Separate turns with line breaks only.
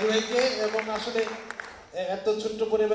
সবাইকে এবং আসলে এত ছোট্ট পরিবার